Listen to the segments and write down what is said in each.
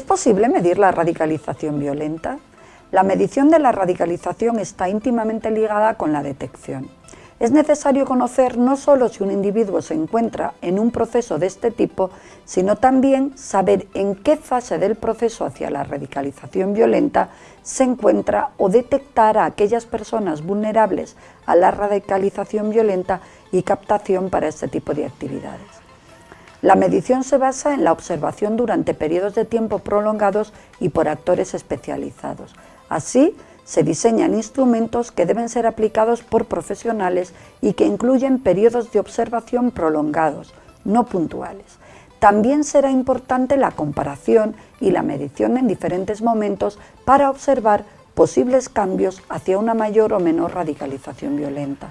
posible medir la radicalización violenta? La medición de la radicalización está íntimamente ligada con la detección. Es necesario conocer no solo si un individuo se encuentra en un proceso de este tipo, sino también saber en qué fase del proceso hacia la radicalización violenta se encuentra o detectar a aquellas personas vulnerables a la radicalización violenta y captación para este tipo de actividades. La medición se basa en la observación durante periodos de tiempo prolongados y por actores especializados. Así, se diseñan instrumentos que deben ser aplicados por profesionales y que incluyen periodos de observación prolongados, no puntuales. También será importante la comparación y la medición en diferentes momentos para observar posibles cambios hacia una mayor o menor radicalización violenta.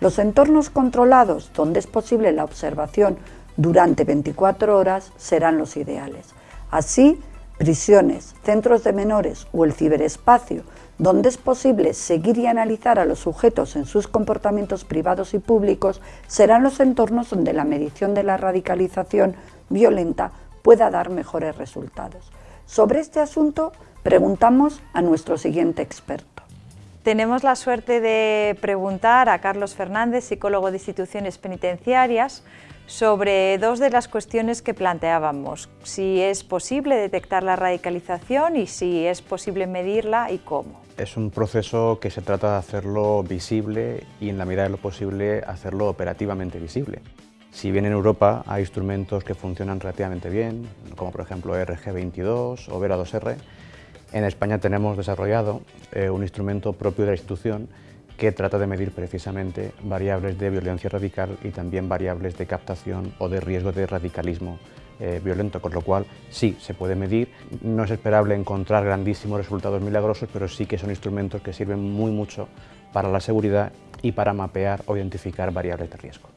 Los entornos controlados, donde es posible la observación durante 24 horas, serán los ideales. Así, prisiones, centros de menores o el ciberespacio, donde es posible seguir y analizar a los sujetos en sus comportamientos privados y públicos, serán los entornos donde la medición de la radicalización violenta pueda dar mejores resultados. Sobre este asunto preguntamos a nuestro siguiente experto. Tenemos la suerte de preguntar a Carlos Fernández, psicólogo de instituciones penitenciarias, sobre dos de las cuestiones que planteábamos, si es posible detectar la radicalización y si es posible medirla y cómo. Es un proceso que se trata de hacerlo visible y en la medida de lo posible hacerlo operativamente visible. Si bien en Europa hay instrumentos que funcionan relativamente bien, como por ejemplo RG22 o Vera2R, en España tenemos desarrollado eh, un instrumento propio de la institución que trata de medir precisamente variables de violencia radical y también variables de captación o de riesgo de radicalismo eh, violento, con lo cual sí, se puede medir. No es esperable encontrar grandísimos resultados milagrosos, pero sí que son instrumentos que sirven muy mucho para la seguridad y para mapear o identificar variables de riesgo.